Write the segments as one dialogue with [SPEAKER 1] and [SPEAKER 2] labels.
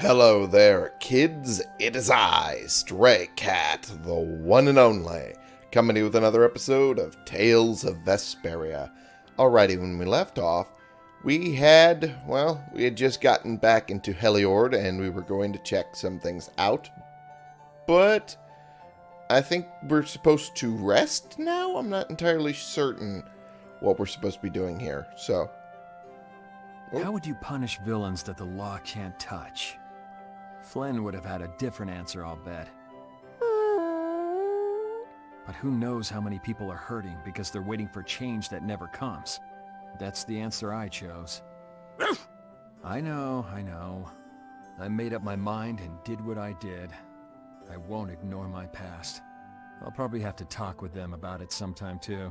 [SPEAKER 1] Hello there, kids. It is I, Stray Cat, the one and only, coming to you with another episode of Tales of Vesperia. Alrighty, when we left off, we had, well, we had just gotten back into Heliord and we were going to check some things out. But I think we're supposed to rest now? I'm not entirely certain what we're supposed to be doing here, so...
[SPEAKER 2] How would you punish villains that the law can't touch? Flynn would have had a different answer, I'll bet. But who knows how many people are hurting because they're waiting for change that never comes. That's the answer I chose. I know, I know. I made up my mind and did what I did. I won't ignore my past. I'll probably have to talk with them about it sometime too.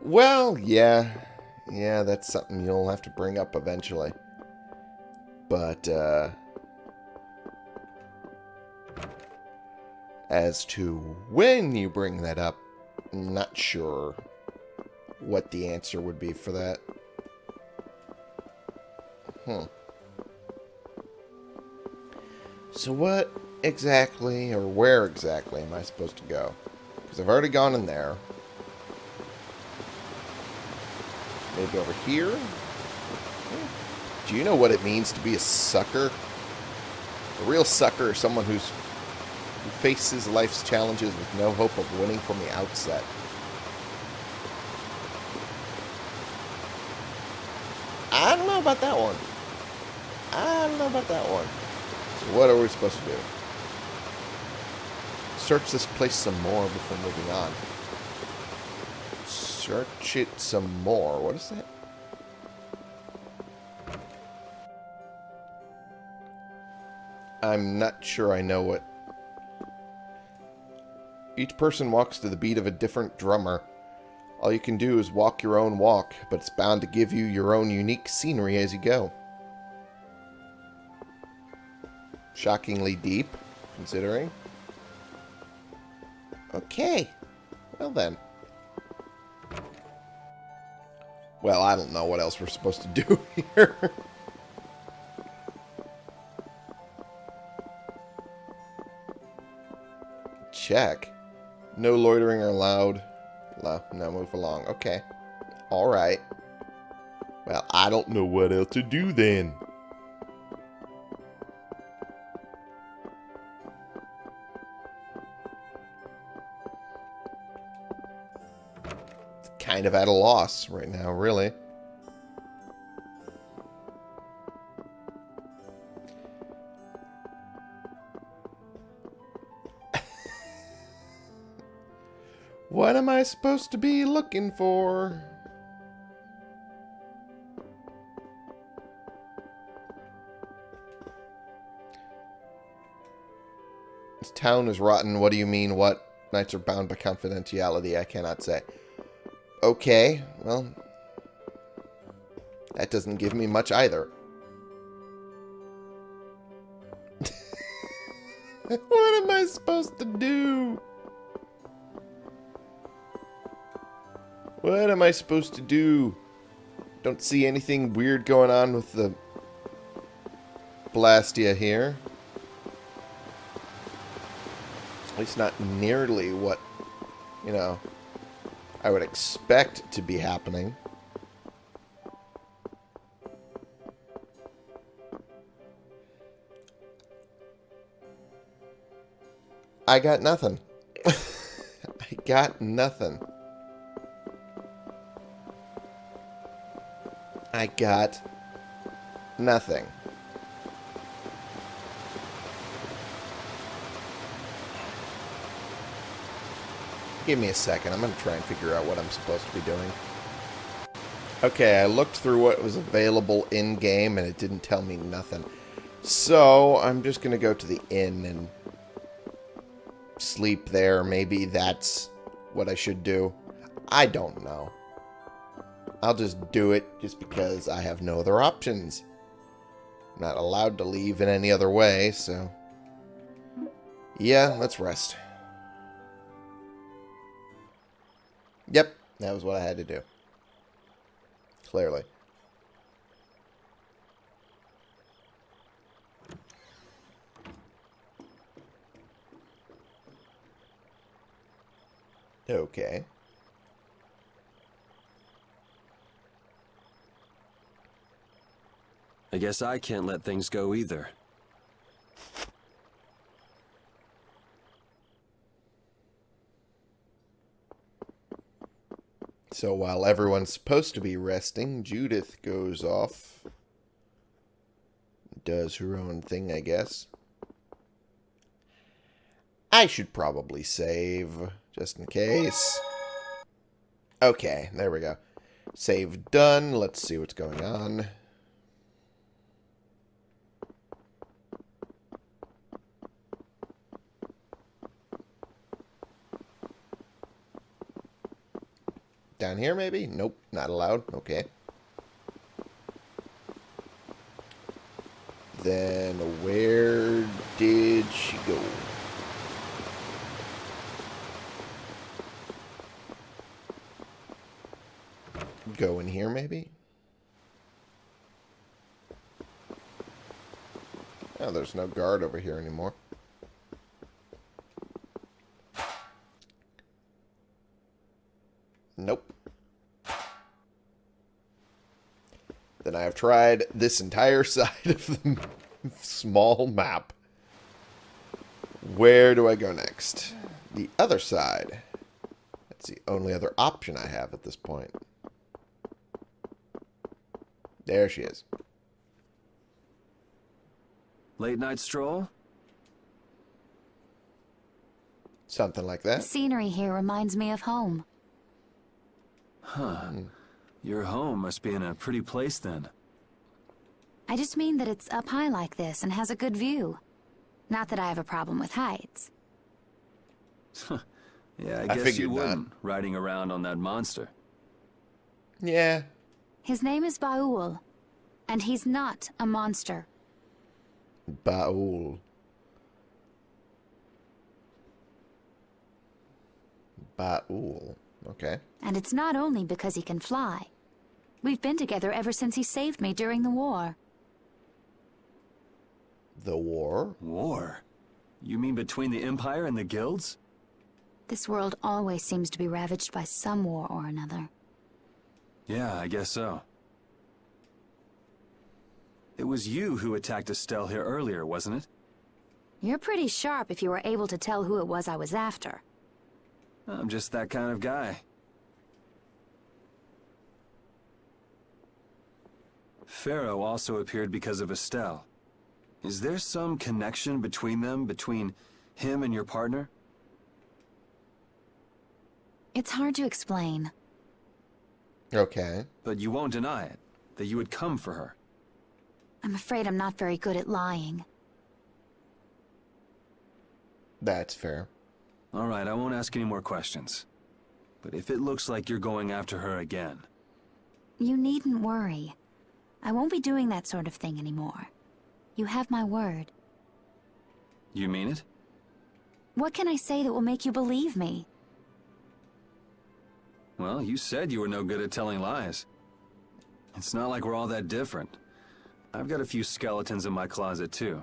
[SPEAKER 1] Well, yeah. Yeah, that's something you'll have to bring up eventually. But, uh... As to when you bring that up, I'm not sure what the answer would be for that. Hmm. So what exactly, or where exactly am I supposed to go? Because I've already gone in there. Maybe over here? Do you know what it means to be a sucker? A real sucker is someone who's who faces life's challenges with no hope of winning from the outset. I don't know about that one. I don't know about that one. So what are we supposed to do? Search this place some more before moving on. Search it some more. What is that? I'm not sure I know what... Each person walks to the beat of a different drummer. All you can do is walk your own walk, but it's bound to give you your own unique scenery as you go. Shockingly deep, considering. Okay. Well then. Well, I don't know what else we're supposed to do here. Check. No loitering allowed. Now move along. Okay. Alright. Well, I don't know what else to do then. Kind of at a loss right now, really. Supposed to be looking for? This town is rotten. What do you mean? What? Knights are bound by confidentiality. I cannot say. Okay, well... That doesn't give me much either. what am I supposed to do? What am I supposed to do? Don't see anything weird going on with the Blastia here. At least not nearly what, you know, I would expect to be happening. I got nothing. I got nothing. I got nothing. Give me a second. I'm going to try and figure out what I'm supposed to be doing. Okay, I looked through what was available in-game, and it didn't tell me nothing. So, I'm just going to go to the inn and sleep there. Maybe that's what I should do. I don't know. I'll just do it just because I have no other options. I'm not allowed to leave in any other way, so... Yeah, let's rest. Yep, that was what I had to do. Clearly. Okay.
[SPEAKER 2] I guess I can't let things go either.
[SPEAKER 1] So while everyone's supposed to be resting, Judith goes off. Does her own thing, I guess. I should probably save, just in case. Okay, there we go. Save done. Let's see what's going on. Down here, maybe? Nope, not allowed. Okay. Then where did she go? Go in here, maybe? Oh, there's no guard over here anymore. Nope. Then I have tried this entire side of the small map. Where do I go next? The other side. That's the only other option I have at this point. There she is.
[SPEAKER 2] Late night stroll?
[SPEAKER 1] Something like that.
[SPEAKER 3] The scenery here reminds me of home.
[SPEAKER 2] Huh. Hmm. Your home must be in a pretty place then.
[SPEAKER 3] I just mean that it's up high like this and has a good view. Not that I have a problem with heights.
[SPEAKER 2] Yeah, I,
[SPEAKER 1] I
[SPEAKER 2] guess
[SPEAKER 1] figured
[SPEAKER 2] you
[SPEAKER 1] not.
[SPEAKER 2] wouldn't, riding around on that monster.
[SPEAKER 1] Yeah.
[SPEAKER 3] His name is Baul, and he's not a monster.
[SPEAKER 1] Baul. Baul. Okay.
[SPEAKER 3] And it's not only because he can fly. We've been together ever since he saved me during the war.
[SPEAKER 1] The war?
[SPEAKER 2] War? You mean between the Empire and the guilds?
[SPEAKER 3] This world always seems to be ravaged by some war or another.
[SPEAKER 2] Yeah, I guess so. It was you who attacked Estelle here earlier, wasn't it?
[SPEAKER 3] You're pretty sharp if you were able to tell who it was I was after.
[SPEAKER 2] I'm just that kind of guy. Phaeroh also appeared because of Estelle. Is there some connection between them, between him and your partner?
[SPEAKER 3] It's hard to explain.
[SPEAKER 1] Okay.
[SPEAKER 2] But you won't deny it, that you would come for her.
[SPEAKER 3] I'm afraid I'm not very good at lying.
[SPEAKER 1] That's fair.
[SPEAKER 2] All right, I won't ask any more questions. But if it looks like you're going after her again,
[SPEAKER 3] You needn't worry. I won't be doing that sort of thing anymore. You have my word.
[SPEAKER 2] you mean it?
[SPEAKER 3] What can I say that will make you believe me?
[SPEAKER 2] Well, you said you were no good at telling lies. It's not like we're all that different. I've got a few skeletons in my closet, too.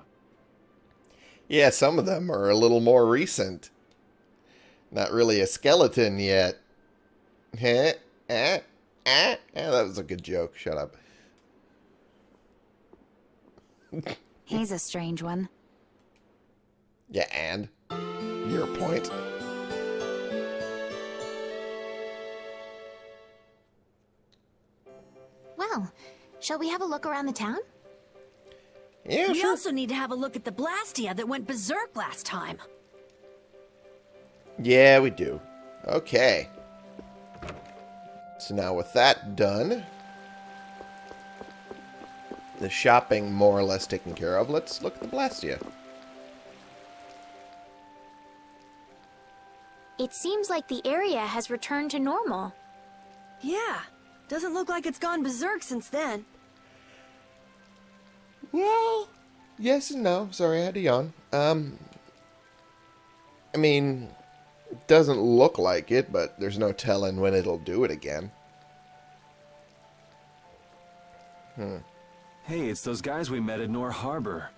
[SPEAKER 1] Yeah, some of them are a little more recent. Not really a skeleton yet. Heh? Eh? Eh? Eh, that was a good joke. Shut up.
[SPEAKER 3] He's a strange one.
[SPEAKER 1] Yeah, and? Your point?
[SPEAKER 4] Well, shall we have a look around the town?
[SPEAKER 1] Yeah,
[SPEAKER 5] We
[SPEAKER 1] sure.
[SPEAKER 5] also need to have a look at the Blastia that went berserk last time.
[SPEAKER 1] Yeah, we do. Okay. So now with that done, the shopping more or less taken care of, let's look at the Blastia.
[SPEAKER 4] It seems like the area has returned to normal.
[SPEAKER 5] Yeah, doesn't look like it's gone berserk since then.
[SPEAKER 1] Well, yes and no. Sorry, I had to yawn. Um, I mean, it doesn't look like it, but there's no telling when it'll do it again.
[SPEAKER 2] Hey, it's those guys we met at Nor Harbor.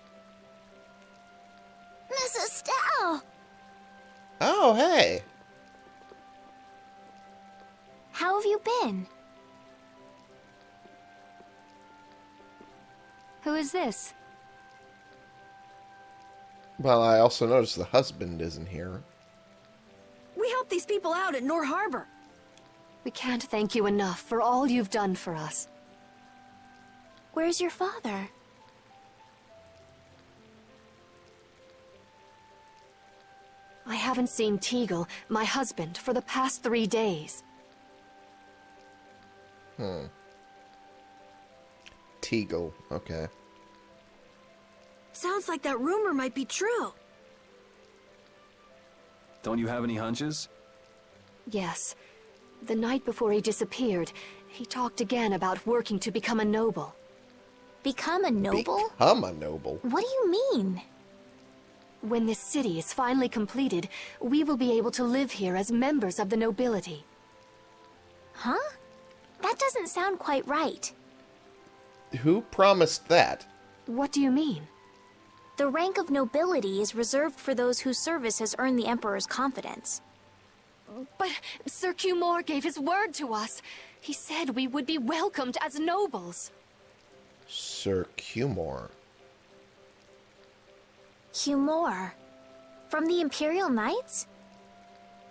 [SPEAKER 4] Miss Estelle!
[SPEAKER 1] Oh, hey.
[SPEAKER 4] How have you been?
[SPEAKER 3] Who is this?
[SPEAKER 1] Well, I also noticed the husband isn't here.
[SPEAKER 5] We helped these people out at Nor Harbor.
[SPEAKER 6] We can't thank you enough for all you've done for us.
[SPEAKER 4] Where's your father?
[SPEAKER 6] I haven't seen Teagle, my husband, for the past three days.
[SPEAKER 1] Hmm. Teagle. Okay.
[SPEAKER 5] Sounds like that rumor might be true.
[SPEAKER 2] Don't you have any hunches?
[SPEAKER 6] Yes. The night before he disappeared, he talked again about working to become a noble.
[SPEAKER 4] Become a noble?
[SPEAKER 1] Become a noble.
[SPEAKER 4] What do you mean?
[SPEAKER 6] When this city is finally completed, we will be able to live here as members of the nobility.
[SPEAKER 4] Huh? That doesn't sound quite right.
[SPEAKER 1] Who promised that?
[SPEAKER 6] What do you mean?
[SPEAKER 4] The rank of nobility is reserved for those whose service has earned the Emperor's confidence.
[SPEAKER 6] But Sir Cumore gave his word to us. He said we would be welcomed as nobles.
[SPEAKER 1] Sir Cumore.
[SPEAKER 4] Humor. From the Imperial Knights?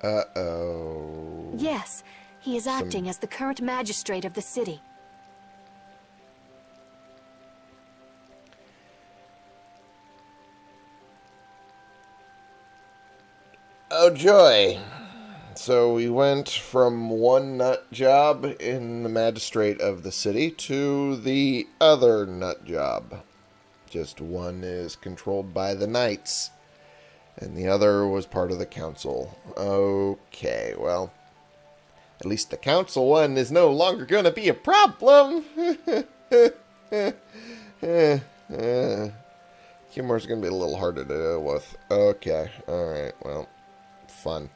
[SPEAKER 1] Uh-oh.
[SPEAKER 6] Yes, he is
[SPEAKER 1] Some-
[SPEAKER 6] acting as the current magistrate of the city.
[SPEAKER 1] Oh, joy. So we went from one nut job in the magistrate of the city to the other nut job. Just one is controlled by the knights, and the other was part of the council. Okay, well, at least the council one is no longer going to be a problem. Humor's going to be a little harder to deal with. Okay, alright, well, fun.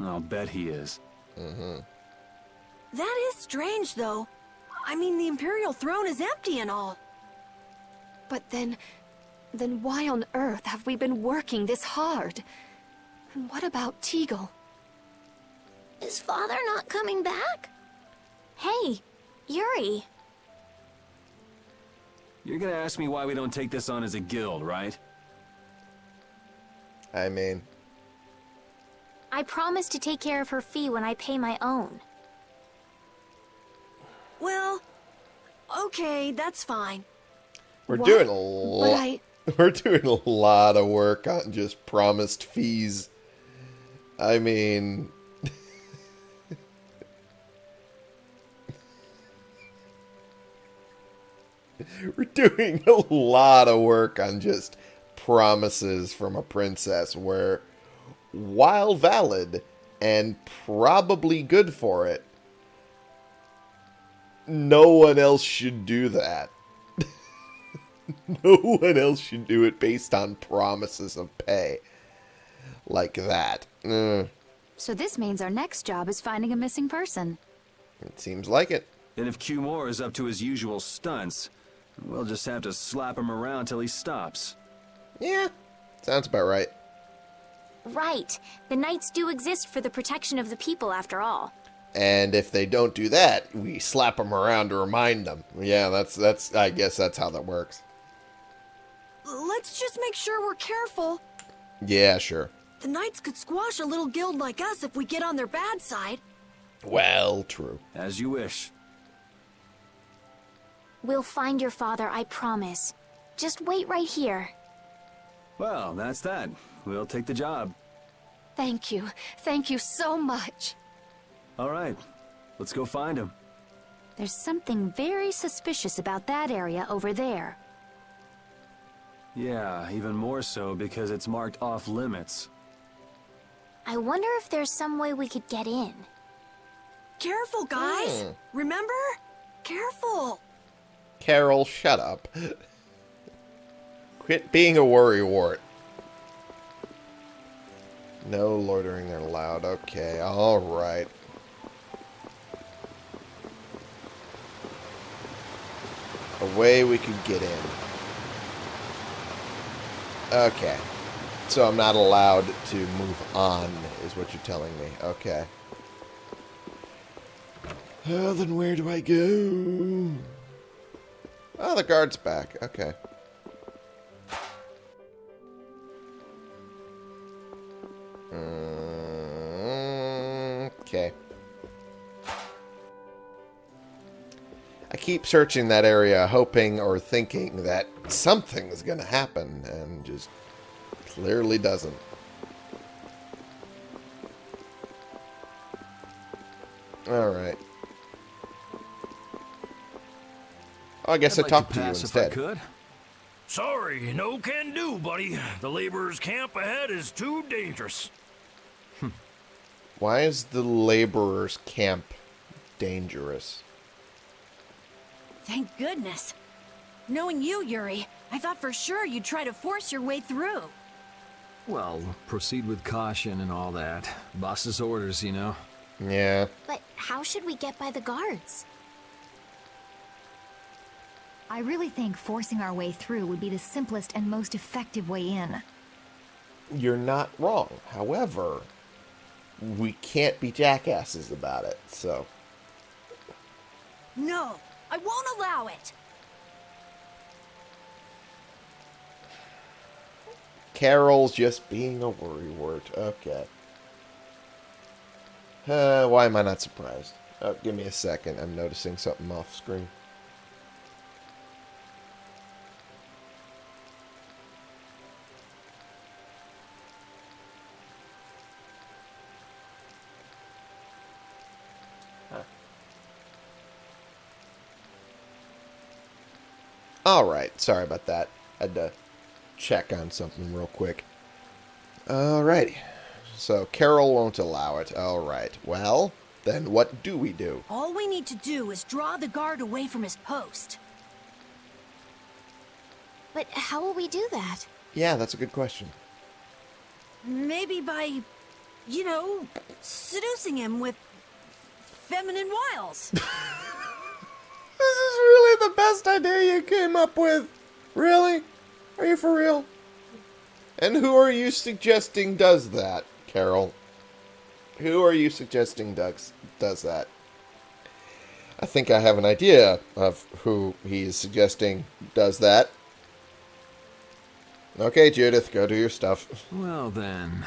[SPEAKER 2] I'll bet he is. Mm-hmm.
[SPEAKER 5] That is strange, though. I mean, the Imperial throne is empty and all.
[SPEAKER 6] But then... then why on earth have we been working this hard? And what about Teagle?
[SPEAKER 4] Is father not coming back? Hey, Yuri.
[SPEAKER 2] You're gonna ask me why we don't take this on as a guild, right?
[SPEAKER 1] I mean,
[SPEAKER 4] I promise to take care of her fee when I pay my own.
[SPEAKER 5] Well, okay, that's fine.
[SPEAKER 1] we're
[SPEAKER 6] What?
[SPEAKER 1] doing a
[SPEAKER 6] But
[SPEAKER 1] lot.
[SPEAKER 6] I...
[SPEAKER 1] We're doing a lot of work on just promised fees. I mean, we're doing a lot of work on just promises from a princess where, while valid and probably good for it, no one else should do that. no one else should do it based on promises of pay like that. Uh,
[SPEAKER 3] So this means our next job is finding a missing person.
[SPEAKER 1] it seems like it.
[SPEAKER 2] And if Cumore is up to his usual stunts, we'll just have to slap him around till he stops.
[SPEAKER 1] Yeah, sounds about right.
[SPEAKER 4] Right. The Knights do exist for the protection of the people, after all.
[SPEAKER 1] And if they don't do that, we slap them around to remind them. Yeah, that's that's. I guess that's how that works.
[SPEAKER 5] Let's just make sure we're careful.
[SPEAKER 1] Yeah, sure.
[SPEAKER 5] The Knights could squash a little guild like us if we get on their bad side.
[SPEAKER 1] Well, true.
[SPEAKER 2] As you wish.
[SPEAKER 4] We'll find your father, I promise. Just wait right here.
[SPEAKER 2] Well, that's that. We'll take the job.
[SPEAKER 6] Thank you. Thank you so much.
[SPEAKER 2] All right, let's go find him.
[SPEAKER 3] There's something very suspicious about that area over there.
[SPEAKER 2] Yeah, even more so because it's marked off limits.
[SPEAKER 4] I wonder if there's some way we could get in.
[SPEAKER 5] Careful, guys.
[SPEAKER 1] Hmm.
[SPEAKER 5] Remember? Careful.
[SPEAKER 1] Karol, shut up. Quit being a worrywart. No loitering there allowed. Okay, alright. A way we could get in. Okay. So I'm not allowed to move on, is what you're telling me. Okay. Oh, then where do I go? Oh, the guard's back. Okay. Okay. I keep searching that area, hoping or thinking that something's going to happen, and just clearly doesn't. Alright. Oh, I guess
[SPEAKER 2] I'd
[SPEAKER 1] I
[SPEAKER 2] like
[SPEAKER 1] talked
[SPEAKER 2] to
[SPEAKER 1] to you instead.
[SPEAKER 2] could.
[SPEAKER 7] Sorry, no can do, buddy. The laborers' camp ahead is too dangerous.
[SPEAKER 1] Why is the laborers' camp dangerous?
[SPEAKER 5] Thank goodness. Knowing you, Yuri, I thought for sure you'd try to force your way through.
[SPEAKER 2] Well, proceed with caution and all that. Boss's orders, you know.
[SPEAKER 1] Yeah.
[SPEAKER 4] But how should we get by the guards?
[SPEAKER 3] I really think forcing our way through would be the simplest and most effective way in.
[SPEAKER 1] You're not wrong. However, we can't be jackasses about it, so.
[SPEAKER 5] No, I won't allow it.
[SPEAKER 1] Karol's just being a worrywart. Okay. Uh, why am I not surprised? Oh, give me a second. I'm noticing something off screen. Alright, sorry about that. I Had to check on something real quick. Alrighty. So Karol won't allow it. Alright. Well, then what do we do?
[SPEAKER 5] All we need to do is draw the guard away from his post.
[SPEAKER 4] But how will we do that?
[SPEAKER 1] Yeah, that's a good question.
[SPEAKER 5] Maybe by, you know, seducing him with feminine wiles.
[SPEAKER 1] This is really the best idea you came up with. Really? Are you for real? And who are you suggesting does that, Karol? Who are you suggesting does, does that? I think I have an idea of who he is suggesting does that. Okay, Judith, go do your stuff.
[SPEAKER 2] Well then.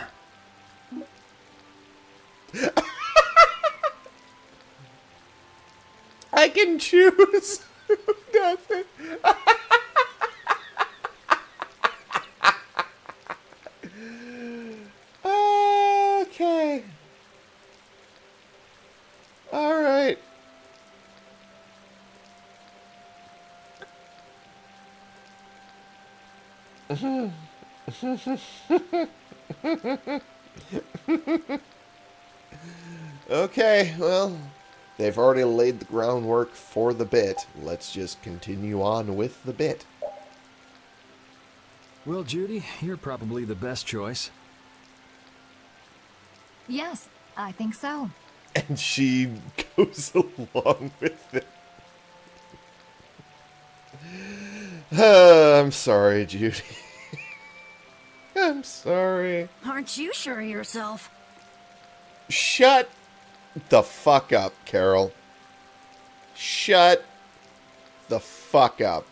[SPEAKER 1] I can choose. it. okay. All right. Okay, well, they've already laid the groundwork for the bit. Let's just continue on with the bit.
[SPEAKER 2] Well, Judy, you're probably the best choice.
[SPEAKER 3] Yes, I think so.
[SPEAKER 1] And she goes along with it. Uh, I'm sorry, Judy. I'm sorry.
[SPEAKER 5] Aren't you sure of yourself?
[SPEAKER 1] Shut the fuck up, Karol. Shut the fuck up.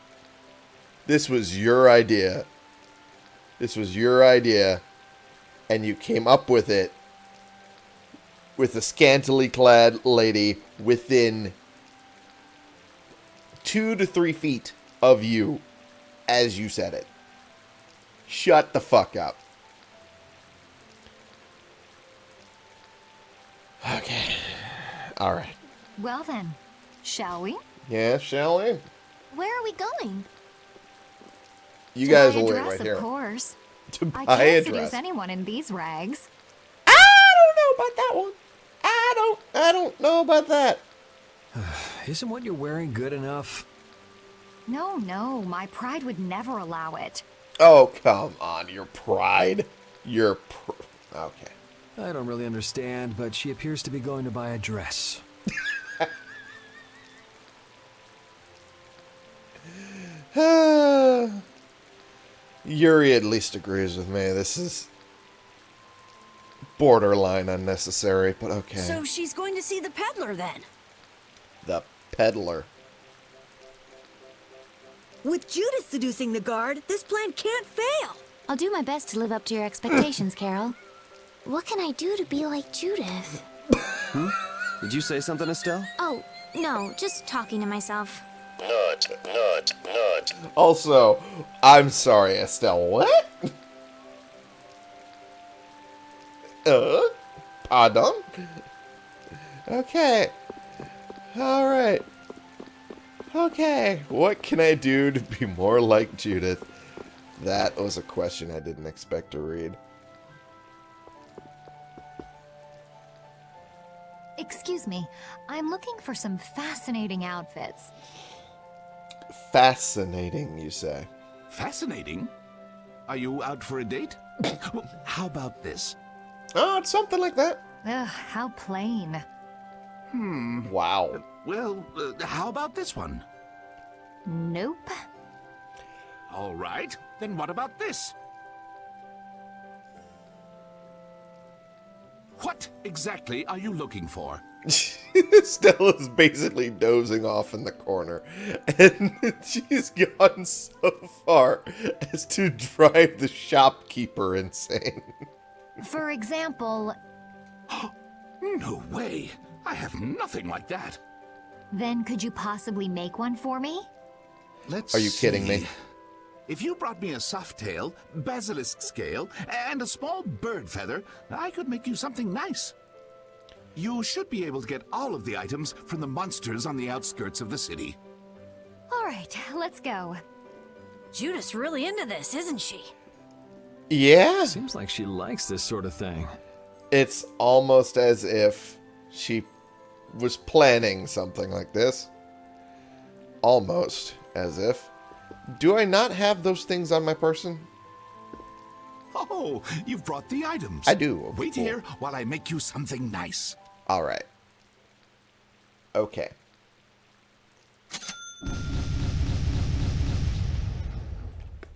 [SPEAKER 1] This was your idea. This was your idea. And you came up with it with a scantily clad lady within two to three feet of you as you said it. Shut the fuck up. Okay. All right.
[SPEAKER 3] Well then, shall we?
[SPEAKER 1] Yeah, shall we?
[SPEAKER 4] Where are we going?
[SPEAKER 1] You
[SPEAKER 3] To
[SPEAKER 1] guys
[SPEAKER 3] buy a
[SPEAKER 1] will wait
[SPEAKER 3] dress,
[SPEAKER 1] right here.
[SPEAKER 3] Of course.
[SPEAKER 1] To
[SPEAKER 3] I
[SPEAKER 1] buy a
[SPEAKER 3] can't
[SPEAKER 1] dress.
[SPEAKER 3] seduce anyone in these rags.
[SPEAKER 1] I don't know about that one. I don't. I don't know about that.
[SPEAKER 2] Isn't what you're wearing good enough?
[SPEAKER 3] No, no, my pride would never allow it.
[SPEAKER 1] Oh come on, your pride. Your pr- okay.
[SPEAKER 2] I don't really understand, but she appears to be going to buy a dress.
[SPEAKER 1] Yuri at least agrees with me. This is borderline unnecessary, but okay.
[SPEAKER 5] So she's going to see the peddler then.
[SPEAKER 1] The peddler.
[SPEAKER 5] With Judith seducing the guard, this plan can't fail.
[SPEAKER 3] I'll do my best to live up to your expectations, Karol.
[SPEAKER 4] What can I do to be like Judith? hmm?
[SPEAKER 8] Did you say something, Estelle?
[SPEAKER 4] Oh, no, just talking to myself.
[SPEAKER 9] Nut, nut, nut.
[SPEAKER 1] Also, I'm sorry, Estelle. What? Uh? Pardon? Okay. Alright. Okay. What can I do to be more like Judith? That was a question I didn't expect to read.
[SPEAKER 10] Excuse me, I'm looking for some fascinating outfits.
[SPEAKER 1] Fascinating, you say.
[SPEAKER 11] Fascinating. Are you out for a date? How about this?
[SPEAKER 1] Oh, it's something like that.
[SPEAKER 10] Ugh, how plain.
[SPEAKER 11] Hmm.
[SPEAKER 1] Wow.
[SPEAKER 11] Well, uh, how about this one?
[SPEAKER 10] Nope.
[SPEAKER 11] All right. Then what about this? What exactly are you looking for?
[SPEAKER 1] Stella's basically dozing off in the corner, and she's gone so far as to drive the shopkeeper insane.
[SPEAKER 10] For example,
[SPEAKER 11] No way. I have nothing like that.
[SPEAKER 10] then could you possibly make one for me?
[SPEAKER 11] Let's
[SPEAKER 1] Are you kidding me?
[SPEAKER 11] See. If you brought me a soft tail, basilisk scale, and a small bird feather, I could make you something nice. You should be able to get all of the items from the monsters on the outskirts of the city.
[SPEAKER 10] All right, let's go.
[SPEAKER 5] Judith's really into this, isn't she?
[SPEAKER 1] Yeah,
[SPEAKER 2] Seems like she likes this sort of thing.
[SPEAKER 1] it's almost as if she was planning something like this. Almost as if. Do I not have those things on my person?
[SPEAKER 11] Oh, you've brought the items.
[SPEAKER 1] I do,
[SPEAKER 11] Wait
[SPEAKER 1] course.
[SPEAKER 11] here while I make you something nice.
[SPEAKER 1] All right. Okay.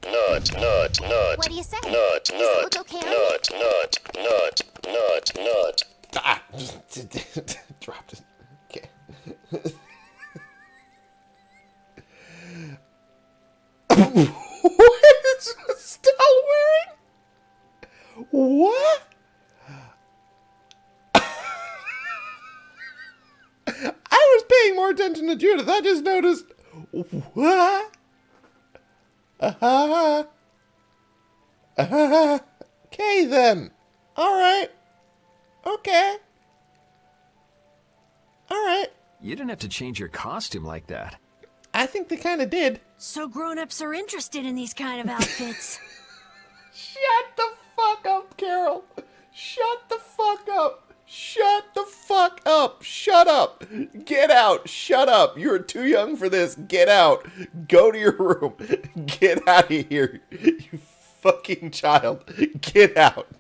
[SPEAKER 9] Nut, nut, nut.
[SPEAKER 4] What do you say?
[SPEAKER 9] Nut,
[SPEAKER 4] Does it
[SPEAKER 9] nut,
[SPEAKER 4] look okay?
[SPEAKER 9] nut, nut, nut, nut, nut.
[SPEAKER 1] Ah! Dropped it. Okay. what is Stella wearing? What? I was paying more attention to Judith. I just noticed. What? Uh-huh. Uh-huh. Okay, then. All right. Okay. All right.
[SPEAKER 2] You didn't have to change your costume like that.
[SPEAKER 1] I think they kind of did.
[SPEAKER 5] So grown-ups are interested in these kind of outfits.
[SPEAKER 1] Shut the fuck up, Karol. Shut the fuck up. Shut the fuck up. Shut up. Get out. Shut up. You're too young for this. Get out. Go to your room. Get out of here. You fucking child. Get out.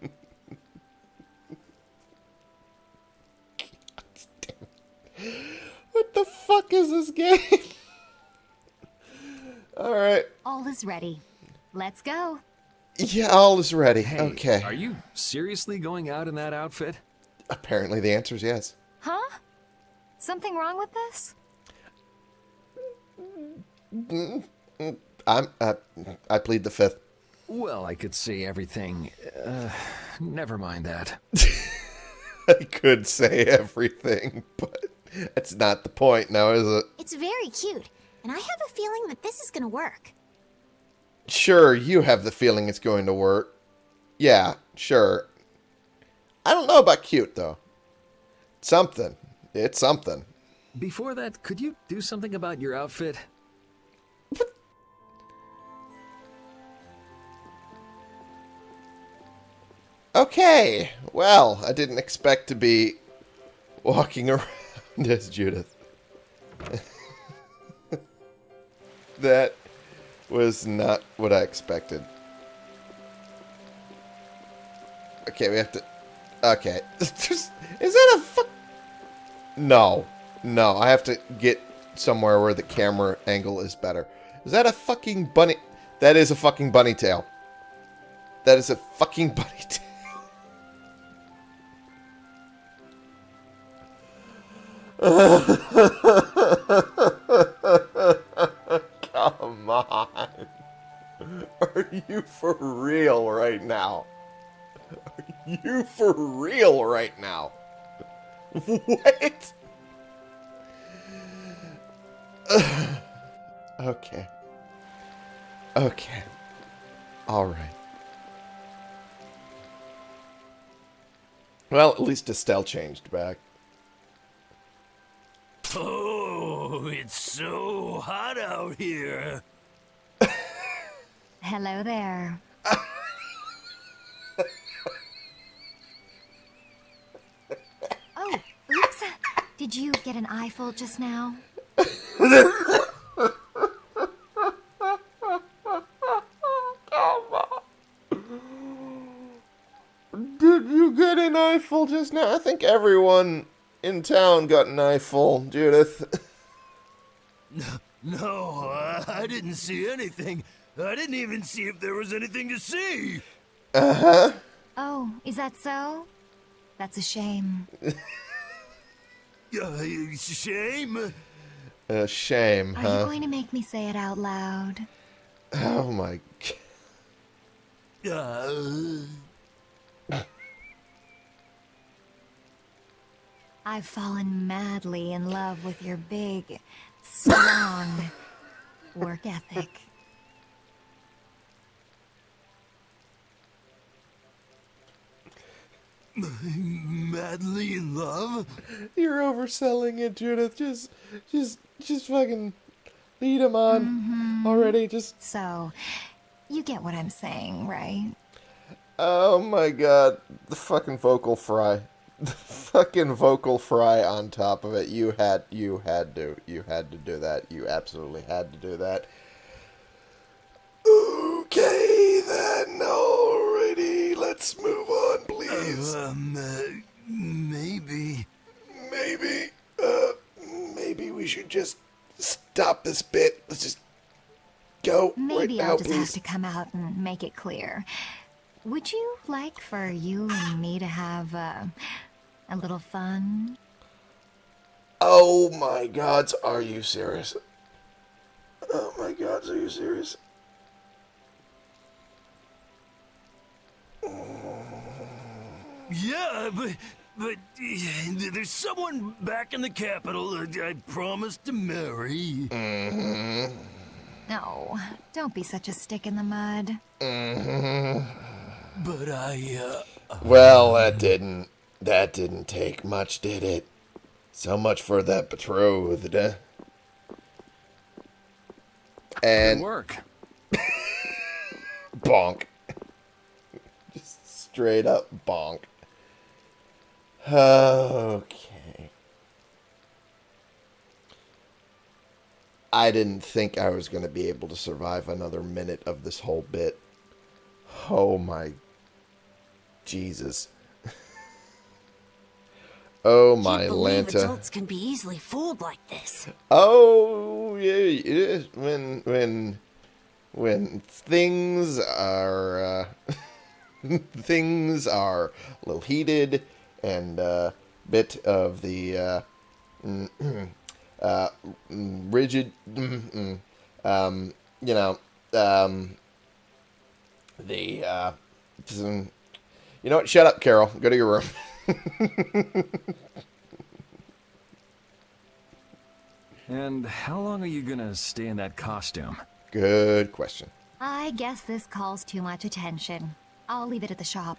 [SPEAKER 1] What the fuck is this game? All right.
[SPEAKER 10] All is ready. Let's go.
[SPEAKER 1] Yeah, all is ready.
[SPEAKER 2] Hey,
[SPEAKER 1] okay.
[SPEAKER 2] Are you seriously going out in that outfit?
[SPEAKER 1] Apparently the answer is yes.
[SPEAKER 10] Huh? Something wrong with this?
[SPEAKER 1] I'm uh, I plead the fifth.
[SPEAKER 2] Well, I could see everything. Uh, never mind that.
[SPEAKER 1] I could say everything, but that's not the point now, is it?
[SPEAKER 4] It's very cute, and I have a feeling that this is gonna work.
[SPEAKER 1] Sure, you have the feeling it's going to work. Yeah, sure. I don't know about cute though. Something. It's something.
[SPEAKER 2] Before that, could you do something about your outfit?
[SPEAKER 1] Okay. Well, I didn't expect to be walking around as Judith. that was not what I expected. Okay, we have to. Okay. Is that a fuck? No. No, I have to get somewhere where the camera angle is better. Is that a fucking bunny? That is a fucking bunny tail. That is a fucking bunny tail. You for real right now? Are you for real right now? What? okay. Okay. Alright. Well, at least Estelle changed back.
[SPEAKER 7] Oh, it's so hot out here.
[SPEAKER 10] Hello there. oh, oops. Did you get an eyeful just now?
[SPEAKER 1] Did you get an eyeful just now? I think everyone in town got an eyeful, Judith.
[SPEAKER 7] No, I, I didn't see anything. I didn't even see if there was anything to see.
[SPEAKER 1] Uh huh.
[SPEAKER 10] Oh, is that so? That's a shame.
[SPEAKER 7] Uh, shame.
[SPEAKER 1] A shame,
[SPEAKER 10] Are
[SPEAKER 1] huh?
[SPEAKER 10] you going to make me say it out loud?
[SPEAKER 1] Oh my. g-
[SPEAKER 7] Uh,
[SPEAKER 10] I've fallen madly in love with your big, strong work ethic.
[SPEAKER 7] Madly in love.
[SPEAKER 1] You're overselling it, Judith. Just, just, just fucking lead him on mm-hmm. already. Just.
[SPEAKER 10] So, you get what I'm saying, right?
[SPEAKER 1] Oh my god, the fucking vocal fry. The fucking vocal fry on top of it. You had you had to you had to do that. You absolutely had to do that. Okay then, alrighty, let's move on, please.
[SPEAKER 7] Um, uh, maybe.
[SPEAKER 1] Maybe, uh, maybe we should just stop this bit. Let's just go right
[SPEAKER 10] Maybe
[SPEAKER 1] now,
[SPEAKER 10] I'll just have to come out and make it clear. Would you like for you and me to have uh, a little fun?
[SPEAKER 1] Oh my gods, are you serious? Oh my gods, are you serious?
[SPEAKER 7] Yeah, but but uh, there's someone back in the capital that I promised to marry.
[SPEAKER 1] Mm-hmm.
[SPEAKER 10] No, don't be such a stick in the mud.
[SPEAKER 1] Mm-hmm.
[SPEAKER 7] But I, uh,
[SPEAKER 1] Well, that didn't that didn't take much, did it? So much for that betrothed. eh? And
[SPEAKER 2] Good work.
[SPEAKER 1] bonk. Just straight up bonk. Okay. I didn't think I was going to be able to survive another minute of this whole bit. Oh my Jesus. oh my
[SPEAKER 5] Can't
[SPEAKER 1] Lanta.
[SPEAKER 5] adults can be easily fooled like this.
[SPEAKER 1] Oh yeah, yeah. When when when things are uh, things are a little heated and a bit of the uh, mm, uh, mm, rigid, mm, mm, um, you know, um, the uh, you know what? Shut up, Karol. Go to your room.
[SPEAKER 2] And how long are you gonna stay in that costume?
[SPEAKER 1] Good question.
[SPEAKER 10] I guess this calls too much attention. I'll leave it at the shop.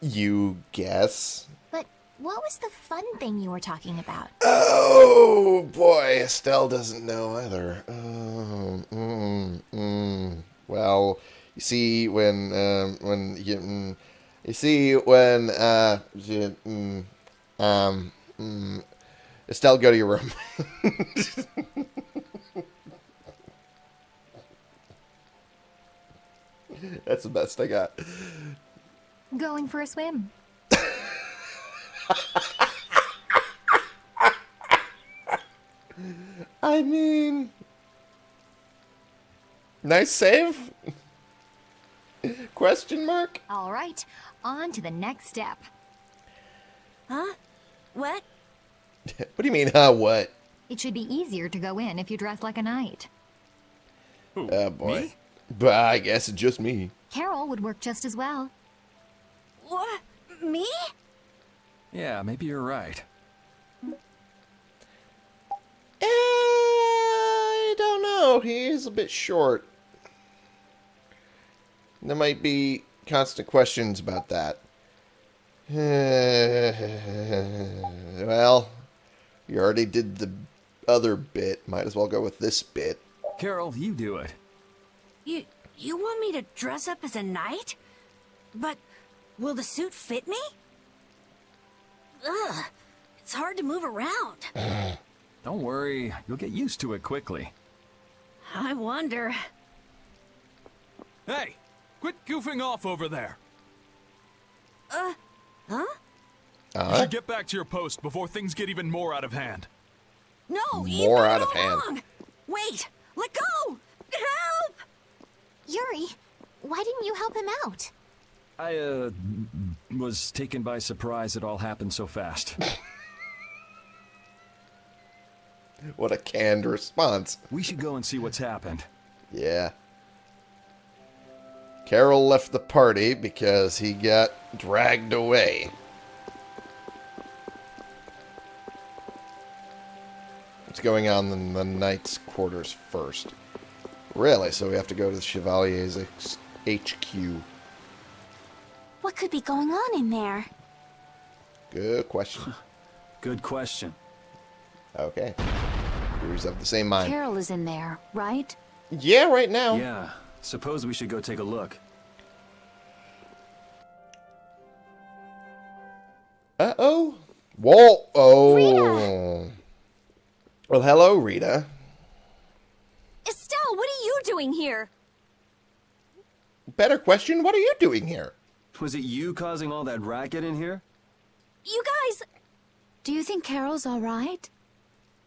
[SPEAKER 1] You guess?
[SPEAKER 4] But what was the fun thing you were talking about?
[SPEAKER 1] Oh boy, Estelle doesn't know either. Um, mm, mm. Well, you see when um, when you mm, you see when uh, you, mm, um, mm, Estelle, go to your room. That's the best I got.
[SPEAKER 10] Going for a swim.
[SPEAKER 1] I mean, nice save? Question mark?
[SPEAKER 10] All right, on to the next step.
[SPEAKER 5] Huh? What?
[SPEAKER 1] what do you mean, huh? What?
[SPEAKER 10] It should be easier to go in if you dress like a knight.
[SPEAKER 1] Oh boy. But I guess it's just me.
[SPEAKER 10] Karol would work just as well.
[SPEAKER 5] What? Me?
[SPEAKER 2] Yeah, maybe you're right.
[SPEAKER 1] Eh, I don't know. He is a bit short. There might be constant questions about that. well, you already did the other bit. Might as well go with this bit.
[SPEAKER 2] Karol, you do it.
[SPEAKER 5] You you want me to dress up as a knight? But will the suit fit me? Ugh, it's hard to move around.
[SPEAKER 2] Don't worry, you'll get used to it quickly.
[SPEAKER 5] I wonder.
[SPEAKER 12] Hey, quit goofing off over there.
[SPEAKER 5] Uh, huh?
[SPEAKER 12] You
[SPEAKER 1] Uh,
[SPEAKER 12] should get back to your post before things get even more out of hand.
[SPEAKER 5] No, you've
[SPEAKER 1] More out of hand.
[SPEAKER 5] wrong. Wait, let go! Help!
[SPEAKER 4] Yuri, why didn't you help him out?
[SPEAKER 2] I, uh, was taken by surprise it all happened so fast.
[SPEAKER 1] what a canned response.
[SPEAKER 2] we should go and see what's happened.
[SPEAKER 1] Yeah. Karol left the party because he got dragged away. What's going on in the knight's quarters first? Really? So we have to go to the Chevalier's HQ.
[SPEAKER 4] What could be going on in there?
[SPEAKER 1] Good question.
[SPEAKER 2] Good question.
[SPEAKER 1] Okay. Viewers of the same mind.
[SPEAKER 3] Karol is in there, right?
[SPEAKER 1] Yeah, right now.
[SPEAKER 2] Yeah, suppose we should go take a look.
[SPEAKER 1] Uh-oh. Whoa. Oh. Well, hello, Rita.
[SPEAKER 5] Estelle, what are you doing here?
[SPEAKER 1] Better question, what are you doing here?
[SPEAKER 2] Was it you causing all that racket in here?
[SPEAKER 5] You guys...
[SPEAKER 3] Do you think Karol's all right?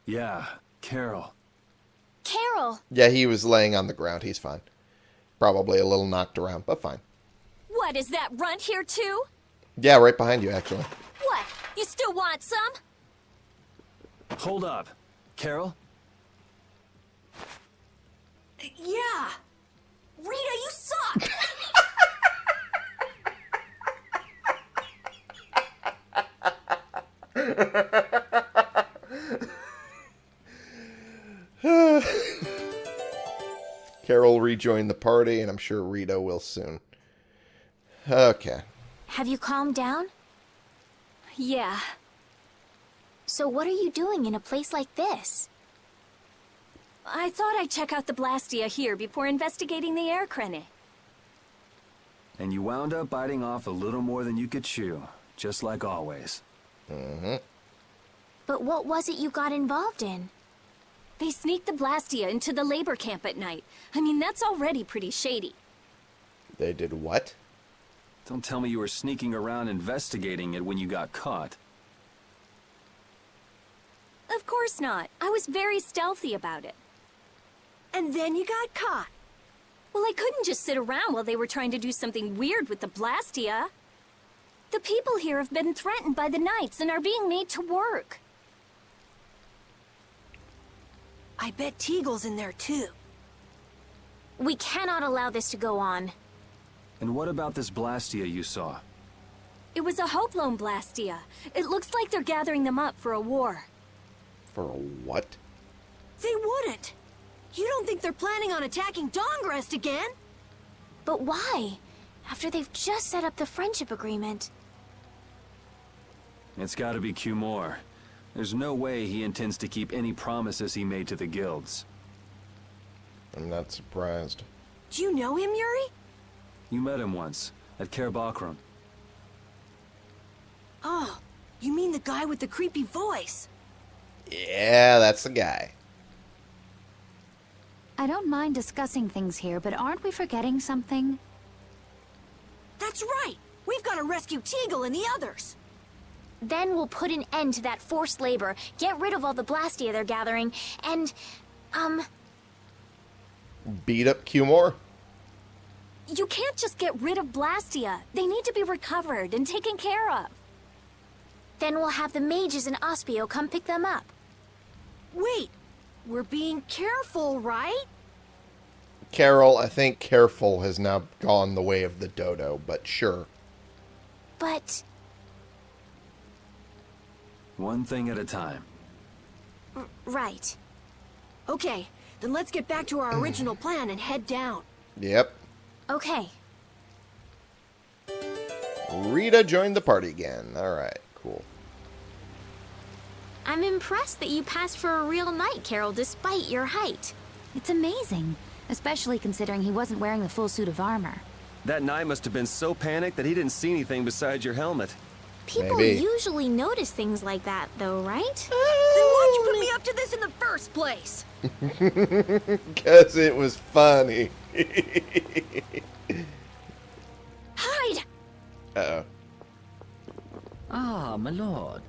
[SPEAKER 2] Yeah, Karol.
[SPEAKER 4] Karol,
[SPEAKER 1] Yeah, he was laying on the ground. He's fine. Probably a little knocked around, but fine.
[SPEAKER 5] What, is that runt here too?
[SPEAKER 1] Yeah, right behind you, actually.
[SPEAKER 5] What, you still want some?
[SPEAKER 2] Hold up.
[SPEAKER 5] Karol?
[SPEAKER 1] Karol rejoined the party, and I'm sure Rita will soon. Okay.
[SPEAKER 4] have you calmed down?
[SPEAKER 5] yeah.
[SPEAKER 4] So what are you doing in a place like this?
[SPEAKER 5] I thought I'd check out the Blastia here before investigating the air crenny.
[SPEAKER 2] And you wound up biting off a little more than you could chew, just like always.
[SPEAKER 1] Mm-hmm.
[SPEAKER 4] But what was it you got involved in?
[SPEAKER 5] They sneaked the Blastia into the labor camp at night. I mean, that's already pretty shady.
[SPEAKER 1] They did what?
[SPEAKER 2] Don't tell me you were sneaking around investigating it when you got caught.
[SPEAKER 5] Of course not. I was very stealthy about it. And then you got caught. Well, I couldn't just sit around while they were trying to do something weird with the Blastia. The people here have been threatened by the Knights and are being made to work. I bet Teagle's in there too.
[SPEAKER 4] We cannot allow this to go on.
[SPEAKER 2] And what about this Blastia you saw?
[SPEAKER 5] It was a Hoplon Blastia. It looks like they're gathering them up for a war.
[SPEAKER 1] For a what?
[SPEAKER 5] They wouldn't. You don't think they're planning on attacking Dahngrest again?
[SPEAKER 4] But why? After they've just set up the friendship agreement.
[SPEAKER 2] It's gotta be Cumore. There's no way he intends to keep any promises he made to the guilds.
[SPEAKER 1] I'm not surprised.
[SPEAKER 5] Do you know him, Yuri?
[SPEAKER 2] You met him once, at Caer Bocram.
[SPEAKER 5] Oh, you mean the guy with the creepy voice?
[SPEAKER 1] Yeah, that's the guy.
[SPEAKER 3] I don't mind discussing things here, but aren't we forgetting something?
[SPEAKER 5] That's right! We've got to rescue Teagle and the others!
[SPEAKER 4] Then we'll put an end to that forced labor, get rid of all the Blastia they're gathering, and, um,
[SPEAKER 1] Beat up Cumore?
[SPEAKER 5] You can't just get rid of Blastia. They need to be recovered and taken care of.
[SPEAKER 4] Then we'll have the mages and Aspio come pick them up.
[SPEAKER 13] Wait, we're being careful, right?
[SPEAKER 1] Karol, I think careful has now gone the way of the dodo, but sure.
[SPEAKER 4] But,
[SPEAKER 2] One thing at a time.
[SPEAKER 4] r- right.
[SPEAKER 13] Okay, then let's get back to our original plan and head down.
[SPEAKER 1] Yep.
[SPEAKER 4] Okay.
[SPEAKER 1] Rita joined the party again. Alright, cool.
[SPEAKER 4] I'm impressed that you passed for a real knight, Karol, despite your height.
[SPEAKER 3] It's amazing, especially considering he wasn't wearing the full suit of armor.
[SPEAKER 8] That knight must have been so panicked that he didn't see anything besides your helmet.
[SPEAKER 4] People
[SPEAKER 8] Maybe.
[SPEAKER 4] usually notice things like that, though, right?
[SPEAKER 13] Then why'd you put me up to this in the first place?
[SPEAKER 1] Because it was funny.
[SPEAKER 13] Hide!
[SPEAKER 1] Uh-oh.
[SPEAKER 14] Ah, my lord.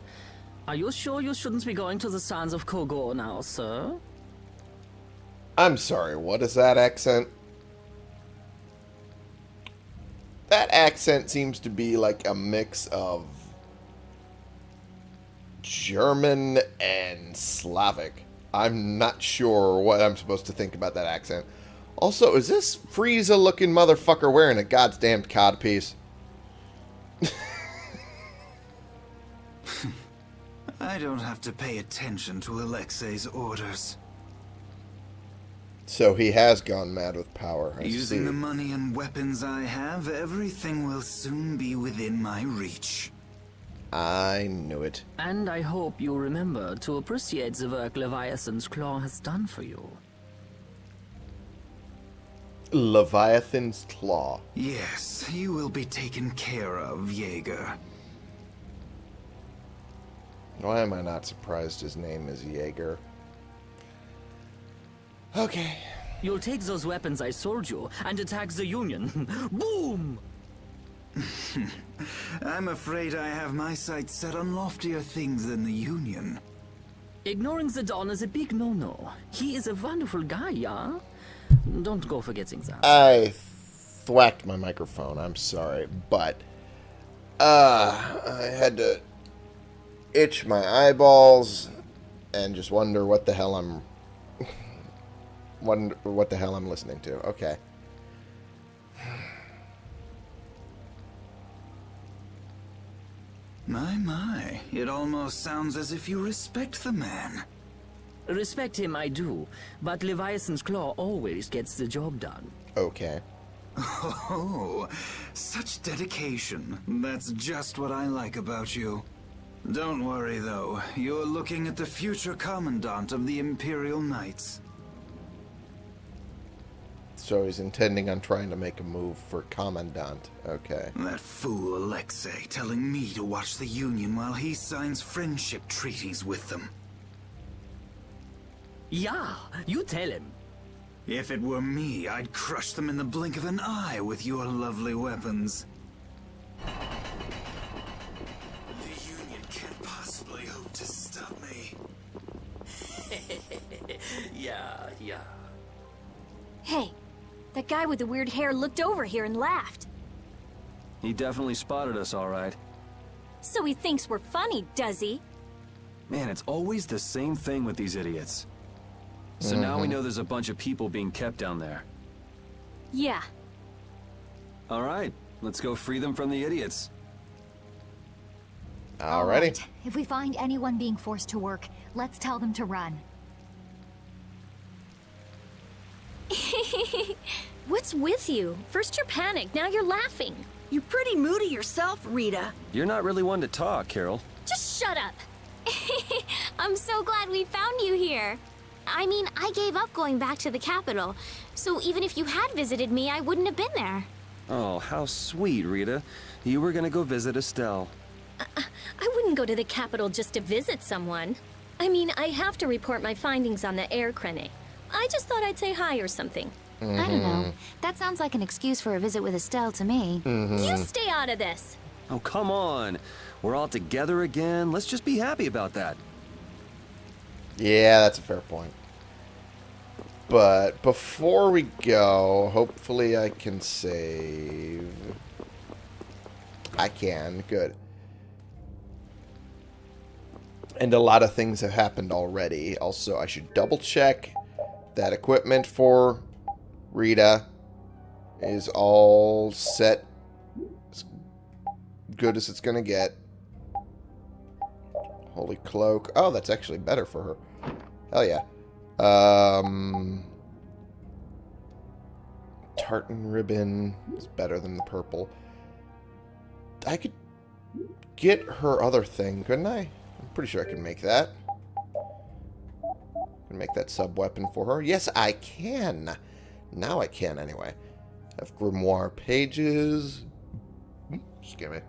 [SPEAKER 14] Are you sure you shouldn't be going to the sands of Kogorh now, sir?
[SPEAKER 1] I'm sorry, what is that accent? That accent seems to be like a mix of German and Slavic. I'm not sure what I'm supposed to think about that accent. Also, is this Frieza looking motherfucker wearing a goddamn codpiece?
[SPEAKER 15] I don't have to pay attention to Alexei's orders.
[SPEAKER 1] So he has gone mad with power. I
[SPEAKER 15] Using
[SPEAKER 1] see.
[SPEAKER 15] the money and weapons I have, everything will soon be within my reach.
[SPEAKER 1] I knew it.
[SPEAKER 14] And I hope you remember to appreciate the work Leviathan's Claw has done for you.
[SPEAKER 1] Leviathan's Claw.
[SPEAKER 15] Yes, you will be taken care of, Yeager.
[SPEAKER 1] Why am I not surprised his name is Yeager? Okay.
[SPEAKER 14] You'll take those weapons I sold you and attack the Union. Boom!
[SPEAKER 15] I'm afraid I have my sights set on loftier things than the Union.
[SPEAKER 14] Ignoring the Don is a big no-no. He is a wonderful guy, yeah? Don't go forgetting that.
[SPEAKER 1] I thwacked my microphone. I'm sorry, but uh, I had to itch my eyeballs and just wonder what the hell I'm wonder what the hell I'm listening to. Okay.
[SPEAKER 15] My, my, it almost sounds as if you respect the man.
[SPEAKER 14] Respect him, I do, but Leviathan's Claw always gets the job done.
[SPEAKER 1] Okay.
[SPEAKER 15] Oh, such dedication. That's just what I like about you. Don't worry, though. You're looking at the future Commandant of the Imperial Knights.
[SPEAKER 1] So he's intending on trying to make a move for Commandant. Okay.
[SPEAKER 15] That fool Alexei telling me to watch the Union while he signs friendship treaties with them.
[SPEAKER 14] Yeah, you tell him.
[SPEAKER 15] If it were me, I'd crush them in the blink of an eye with your lovely weapons. The Union can't possibly hope to stop me.
[SPEAKER 14] yeah, yeah.
[SPEAKER 13] Hey, that guy with the weird hair looked over here and laughed.
[SPEAKER 2] He definitely spotted us all right.
[SPEAKER 5] So he thinks we're funny, does he?
[SPEAKER 2] Man, it's always the same thing with these idiots. So now we
[SPEAKER 1] Mhm.
[SPEAKER 2] know there's a bunch of people being kept down there.
[SPEAKER 5] Yeah.
[SPEAKER 2] All right, let's go free them from the idiots.
[SPEAKER 1] Alrighty.
[SPEAKER 10] If we find anyone being forced to work, let's tell them to run.
[SPEAKER 5] What's with you? First you're panicked, now you're laughing.
[SPEAKER 13] You're pretty moody yourself, Rita.
[SPEAKER 8] You're not really one to talk, Karol.
[SPEAKER 4] Just shut up. I'm so glad we found you here. I mean, I gave up going back to the capital, so even if you had visited me, I wouldn't have been there.
[SPEAKER 8] Oh, how sweet, Rita. You were gonna go visit Estelle.
[SPEAKER 5] Uh, uh, I wouldn't go to the capital just to visit someone. I mean, I have to report my findings on the Aer Krene. I just thought I'd say hi or something.
[SPEAKER 3] I don't know. Mm-hmm. That sounds like an excuse for a visit with Estelle to me. Mm-hmm.
[SPEAKER 5] You stay out of this.
[SPEAKER 8] Oh, come on. We're all together again. Let's just be happy about that.
[SPEAKER 1] Yeah, that's a fair point. But before we go, hopefully I can save. I can. Good. And a lot of things have happened already. Also, I should double check that equipment for Rita is all set as good as it's going to get. Holy cloak. Oh, that's actually better for her. Hell yeah. Um, tartan ribbon is better than the purple. I could get her other thing, couldn't I? I'm pretty sure I can make that. Make that sub-weapon for her. Yes, I can. Now I can, anyway. Have grimoire pages. Excuse me.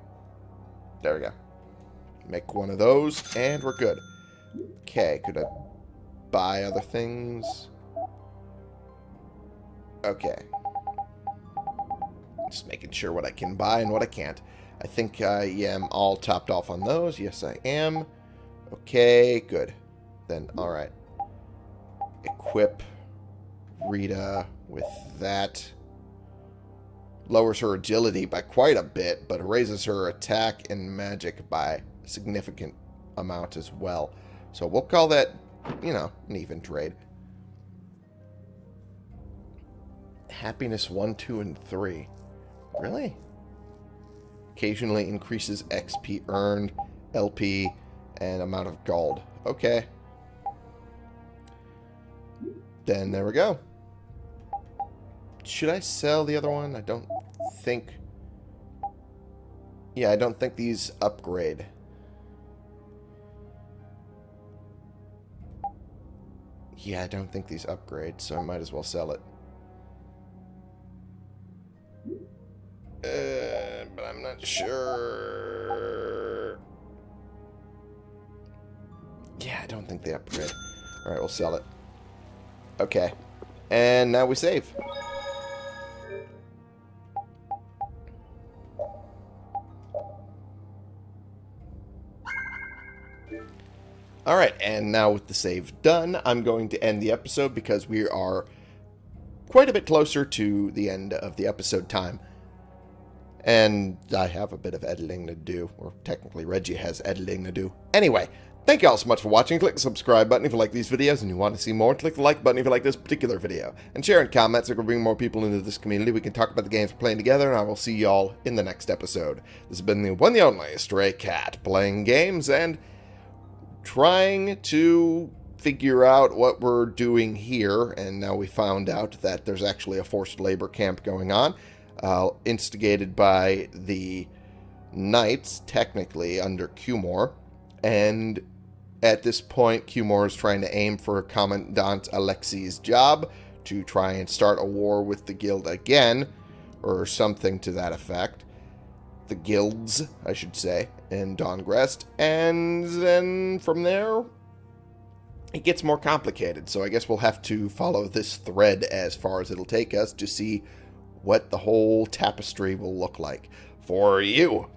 [SPEAKER 1] There we go. Make one of those, and we're good. Okay, could I buy other things? Okay. Just making sure what I can buy and what I can't. I think I am all topped off on those. Yes, I am. Okay, good. Then, alright. Equip Rita with that. Lowers her agility by quite a bit, but raises her attack and magic by a significant amount as well. So we'll call that, you know, an even trade. Happiness 1, 2, and 3. Really? Occasionally increases XP earned, LP, and amount of gold. Okay. Then there we go. Should I sell the other one? I don't think... Yeah, I don't think these upgrade. Yeah, I don't think these upgrade, so I might as well sell it. Uh, but I'm not sure. Yeah, I don't think they upgrade. Alright, we'll sell it. Okay. And now we save. Alright, and now with the save done, I'm going to end the episode because we are quite a bit closer to the end of the episode time. And I have a bit of editing to do, or technically Reggie has editing to do. Anyway, thank you all so much for watching. Click the subscribe button if you like these videos and you want to see more. Click the like button if you like this particular video. And share and comment so we can bring more people into this community. We can talk about the games we're playing together, and I will see y'all in the next episode. This has been the one the only Stray Cat, playing games and trying to figure out what we're doing here. And now we found out that there's actually a forced labor camp going on uh, instigated by the Knights, technically, under Cumore. And at this point, Cumore is trying to aim for Commandant Alexei's job to try and start a war with the guild again, or something to that effect. The guilds, I should say, in Dahngrest. And then from there, it gets more complicated. So I guess we'll have to follow this thread as far as it'll take us to see what the whole tapestry will look like for you.